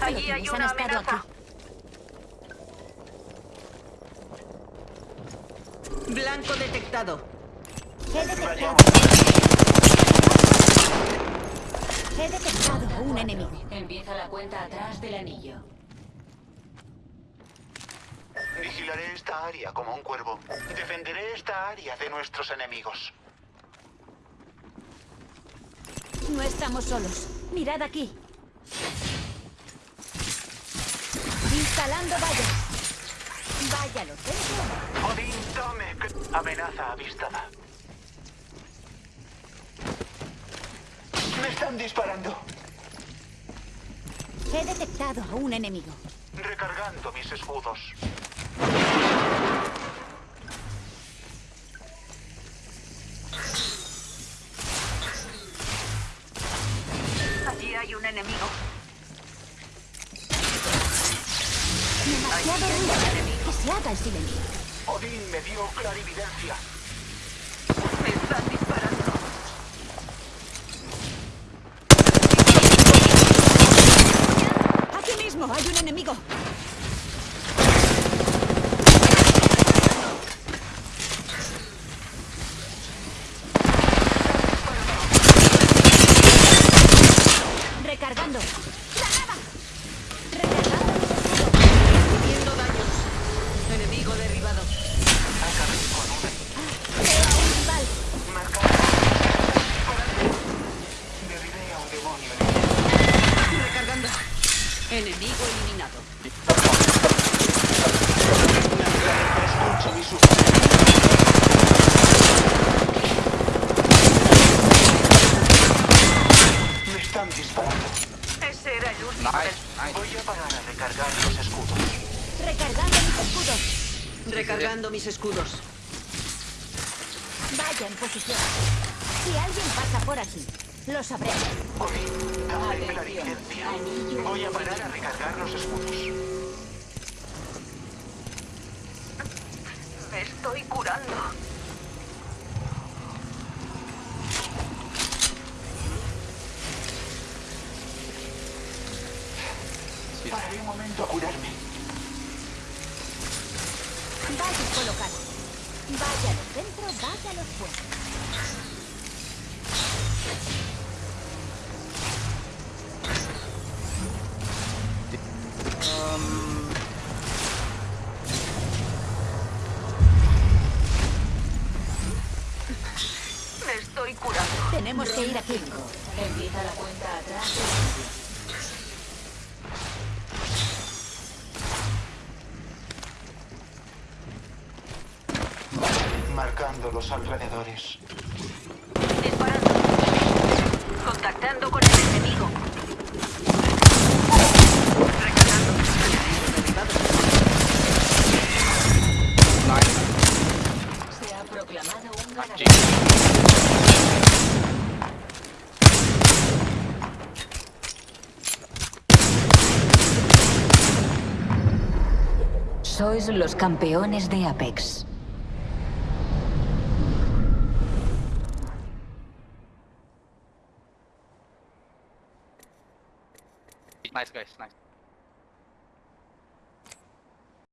lo Allí hay tienes, han una estado amenaza. aquí. Blanco detectado. He detectado. He detectado a un enemigo. Empieza la cuenta atrás del anillo. Vigilaré esta área como un cuervo. Defenderé esta área de nuestros enemigos. No estamos solos. Mirad aquí. Instalando vallas. Vaya lo tengo. Odín, tome. Amenaza avistada. Me están disparando. He detectado a un enemigo. Recargando mis escudos. Allí hay un enemigo. Que se haga el silencio. Odín me dio clarividencia. Me están disparando. Aquí mismo hay un enemigo. Recargando. Enemigo eliminado. Escucho mi sufrimiento. Me están disparando. Ese era el último. Voy a parar a recargar los escudos. Recargando mis escudos. Recargando mis escudos. Vaya en posición. Si alguien pasa por aquí, lo sabré. Odín, dame clarividencia. Voy a parar a recargar los escudos. Me estoy curando. Pararé un momento a curarme. Vaya colocado. Vaya al centro, vaya a los fuera. Me estoy curando. Tenemos que ir aquí. Empieza la cuenta atrás. Marcando los alrededores. Sois los campeones de Apex. Nice.